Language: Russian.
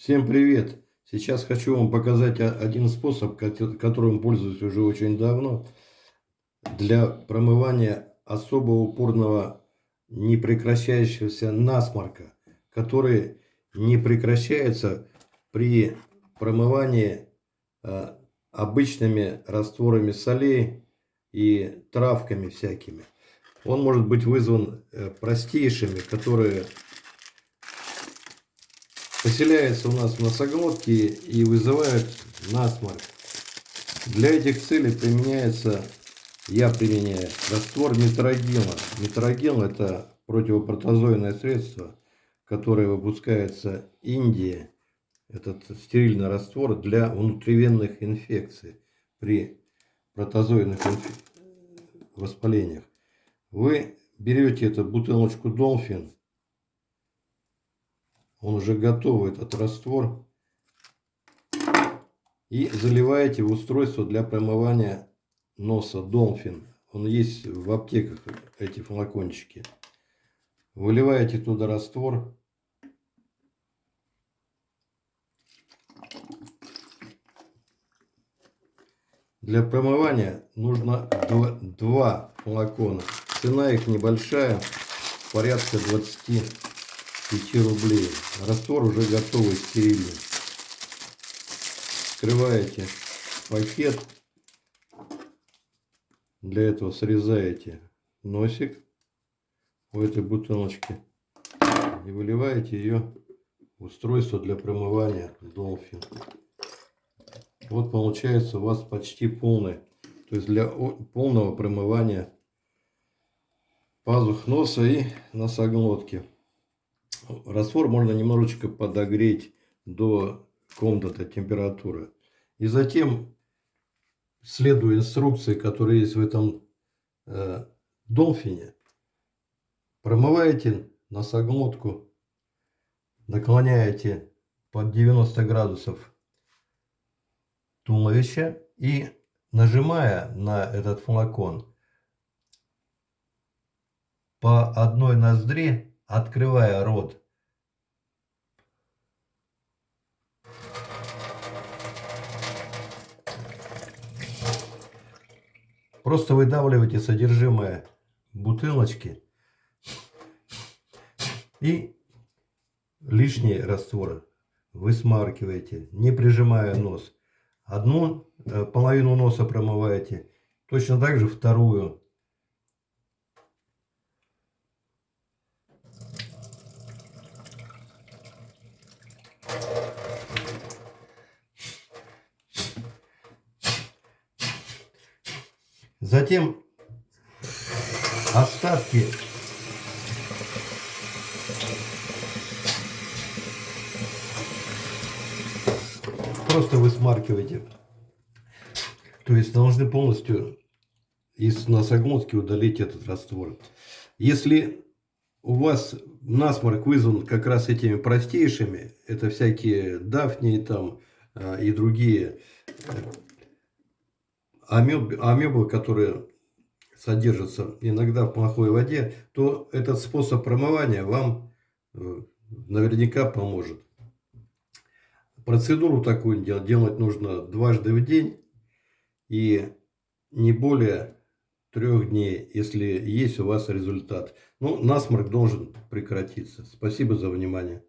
Всем привет! Сейчас хочу вам показать один способ, которым пользуюсь уже очень давно, для промывания особо упорного непрекращающегося насморка, который не прекращается при промывании э, обычными растворами солей и травками всякими. Он может быть вызван э, простейшими, которые поселяются у нас в носоглотке и вызывают насморк. Для этих целей применяется, я применяю, раствор метрогена. Метроген это противопротозойное средство, которое выпускается Индии. Этот стерильный раствор для внутривенных инфекций при протозойных инф... воспалениях. Вы берете эту бутылочку Долфин, он уже готовый, этот раствор, и заливаете в устройство для промывания носа Долфин. Он есть в аптеках, эти флакончики. Выливаете туда раствор. Для промывания нужно два, флакона. Цена их небольшая, порядка 25 рублей. Раствор уже готовый, стерильный. Вскрываете пакет. Для этого срезаете носик у этой бутылочки и выливаете ее в устройство для промывания Dolphin. Вот получается у вас почти полный, то есть для полного промывания пазух носа и носоглотки. Раствор можно немножечко подогреть до комнатной температуры. И затем, следуя инструкции, которые есть в этом э, долфине, промываете носоглотку, наклоняете под 90 градусов туловища и нажимая на этот флакон, по одной ноздре, открывая рот, просто выдавливаете содержимое бутылочки и лишние растворы высмаркиваете, не прижимая нос. Одну э, половину носа промываете, точно так же вторую. Затем остатки просто высмаркиваете. То есть должны полностью из носоглотки удалить этот раствор. Если у вас насморк вызван как раз этими простейшими, это всякие дафни там а, и другие амебы, амебы, которые содержатся иногда в плохой воде, то этот способ промывания вам э, наверняка поможет. Процедуру такую делать нужно дважды в день и не более трех дней, если есть у вас результат. Ну, насморк должен прекратиться. Спасибо за внимание.